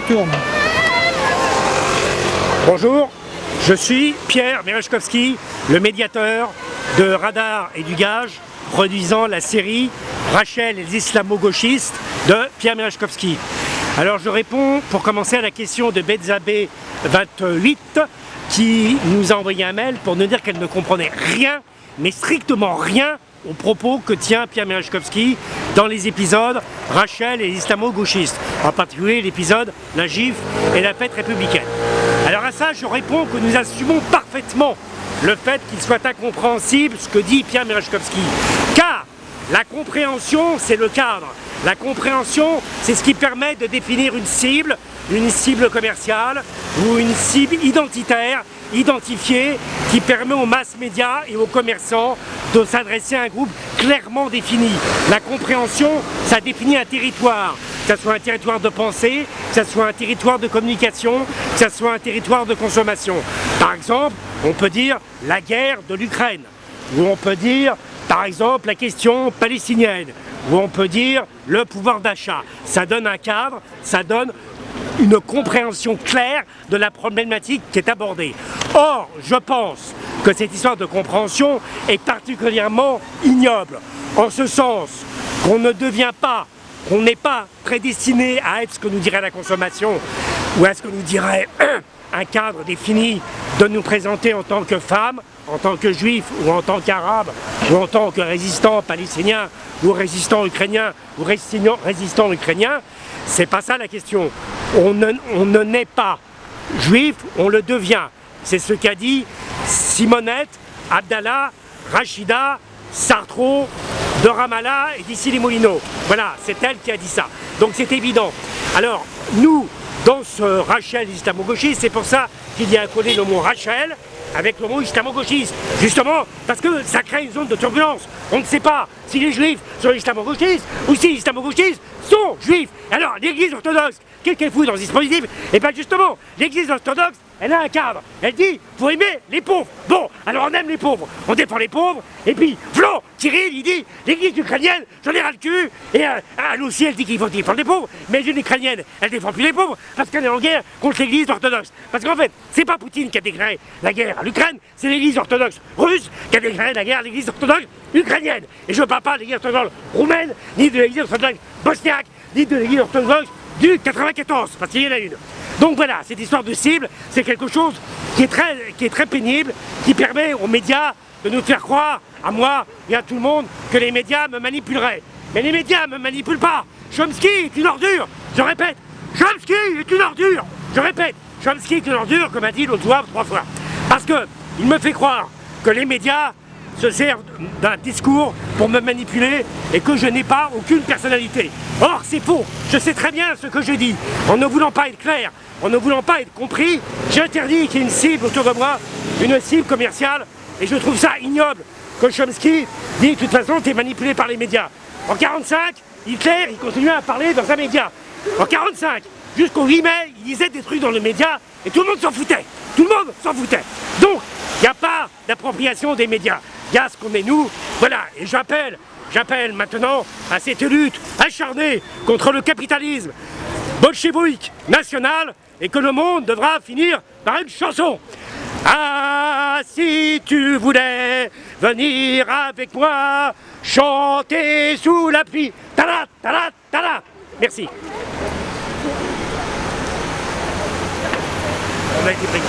Tourne. Bonjour, je suis Pierre Merechkowski, le médiateur de Radar et du Gage, produisant la série Rachel et les islamo-gauchistes de Pierre Merechkowski. Alors je réponds pour commencer à la question de Betzabé 28 qui nous a envoyé un mail pour nous dire qu'elle ne comprenait rien, mais strictement rien aux propos que tient Pierre Merechkowski dans les épisodes Rachel et islamo-gauchistes, en particulier l'épisode La et la fête républicaine. Alors à ça, je réponds que nous assumons parfaitement le fait qu'il soit incompréhensible ce que dit Pierre Merechkowski. Car la compréhension, c'est le cadre. La compréhension, c'est ce qui permet de définir une cible, une cible commerciale ou une cible identitaire, identifiée, qui permet aux masses médias et aux commerçants de s'adresser à un groupe clairement défini. La compréhension, ça définit un territoire, que ce soit un territoire de pensée, que ce soit un territoire de communication, que ce soit un territoire de consommation. Par exemple, on peut dire la guerre de l'Ukraine, ou on peut dire par exemple la question palestinienne, ou on peut dire le pouvoir d'achat. Ça donne un cadre, ça donne une compréhension claire de la problématique qui est abordée. Or, je pense que cette histoire de compréhension est particulièrement ignoble, en ce sens qu'on ne devient pas, qu'on n'est pas prédestiné à être ce que nous dirait la consommation, ou à ce que nous dirait un cadre défini de nous présenter en tant que femme, en tant que juif ou en tant qu'arabe ou en tant que résistant palestinien ou résistant ukrainien ou résistant, ukrainien, c'est pas ça la question. On ne, on ne naît pas juif, on le devient. C'est ce qu'a dit Simonette, Abdallah, Rachida, Sartro, de Ramallah et d'ici les Moulineaux. Voilà, c'est elle qui a dit ça. Donc c'est évident. Alors, nous, dans ce Rachel islamo-gauchiste, c'est pour ça qu'il y a collé le mot Rachel avec le mot islamo-gauchiste. Justement, parce que ça crée une zone de turbulence. On ne sait pas si les juifs sont islamo-gauchistes ou si les islamo-gauchistes sont juifs. Alors, l'église orthodoxe, qu'est-ce qu'elle fout dans ce dispositif? Et eh bien justement, l'église orthodoxe, elle a un cadre. Elle dit, faut aimer les pauvres. Bon, alors on aime les pauvres, on défend les pauvres, et puis, Flo, Cyril, il dit, l'église ukrainienne, j'en ai ras le cul, et euh, elle aussi, elle dit qu'il faut défendre les pauvres, mais une ukrainienne, elle défend plus les pauvres, parce qu'elle est en guerre contre l'église orthodoxe. Parce qu'en fait, c'est pas Poutine qui a déclaré la guerre à l'Ukraine, c'est l'église orthodoxe russe qui a déclaré la guerre à l'église orthodoxe ukrainienne. Et je ne parle pas de l'église orthodoxe roumaine, ni de l'église orthodoxe bosniaque, ni de l'église orthodoxe du 94, parce qu'il y en a une. Donc voilà, cette histoire de cible, c'est quelque chose qui est, très, qui est très pénible, qui permet aux médias de nous faire croire, à moi et à tout le monde, que les médias me manipuleraient. Mais les médias ne me manipulent pas. Chomsky est une ordure, je répète. Chomsky est une ordure, je répète. Chomsky est une ordure, comme a dit l'autre trois fois. Parce que il me fait croire que les médias se servent d'un discours pour me manipuler et que je n'ai pas aucune personnalité. Or, c'est faux. Je sais très bien ce que je dis. En ne voulant pas être clair, en ne voulant pas être compris, j'interdis qu'il y ait une cible autour de moi, une cible commerciale, et je trouve ça ignoble que Chomsky dit de toute façon tu es manipulé par les médias. En 45, Hitler, il continuait à parler dans un média. En 45, jusqu'au 8 mai, il disait des trucs dans le média et tout le monde s'en foutait. Tout le monde s'en foutait. Donc, il n'y a pas d'appropriation des médias. Il y a ce qu'on est nous. Voilà, et j'appelle, j'appelle maintenant à cette lutte acharnée contre le capitalisme bolchevique national et que le monde devra finir par une chanson. Ah, si tu voulais venir avec moi, chanter sous la pluie. Tada, tada, tada. Merci. On a été.